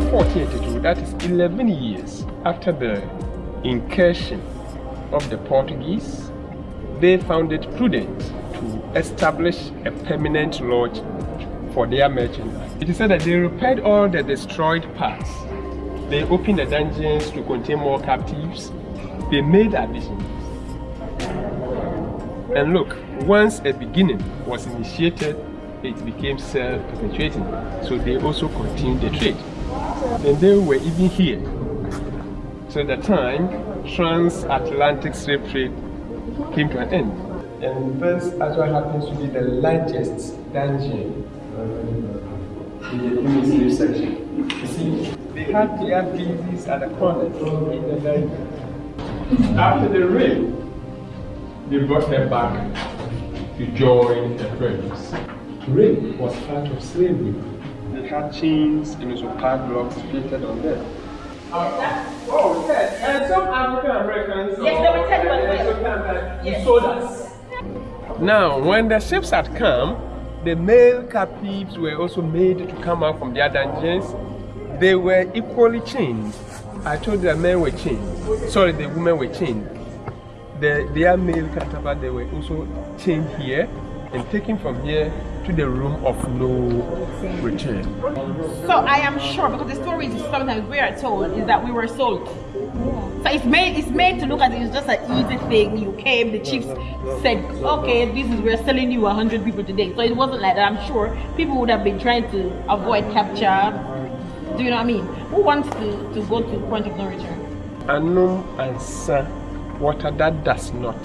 year 1482, that is 11 years after the incursion of the Portuguese, they found it prudent to establish a permanent lodge for their merchandise. It is said that they repaired all the destroyed parts. They opened the dungeons to contain more captives. They made additions. And look, once a beginning was initiated, it became self-perpetuating. So they also continued the trade. And they were even here. So at the time, transatlantic slave trade came to an end. And this actually happens to be the largest dungeon uh, in the human slave section. You see, they had their business at the corner in the dungeon. After the raid, they brought her back to join her friends. Rape was part of slavery. Chains and also padlocks fitted on them. oh, yes. And some African Americans. Yes, they were by yes. sold us. Now, when the ships had come, the male captives were also made to come out from their dungeons. They were equally chained. I told you the men were chained. Sorry, the women were chained. The, their male counterpart, they were also chained here and taken from here to the room of no return. So I am sure because the story is sometimes we are told is that we were sold. So it's made it's made to look as it's just an easy thing. You came, the chiefs said, okay, this is we're selling you hundred people today. So it wasn't like that. I'm sure people would have been trying to avoid capture. Do you know what I mean? Who wants to, to go to point of no return? Anum and sa water that does not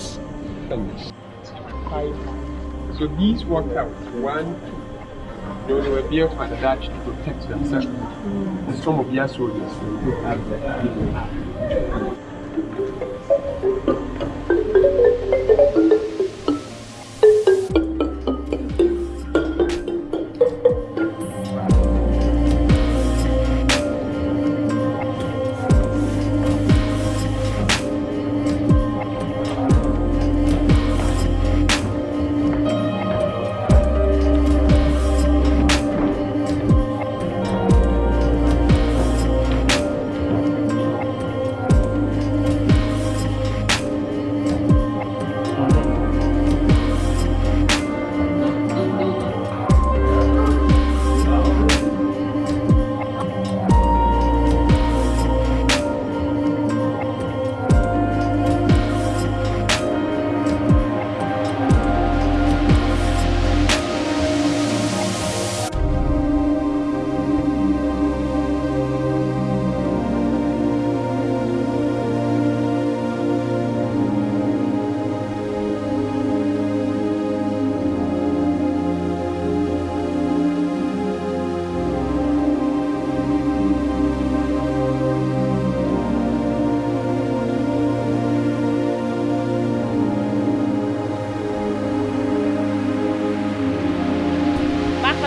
finish. Five so these worked out. One, two. You know, they were built by the Dutch to protect themselves. Mm. And some of their soldiers will have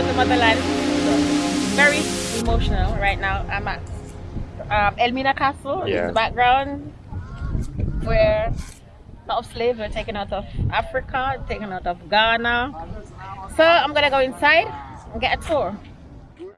the motherland. Very emotional right now. I'm at um, Elmina Castle yeah. in the background where a lot of slaves were taken out of Africa, taken out of Ghana. So I'm gonna go inside and get a tour.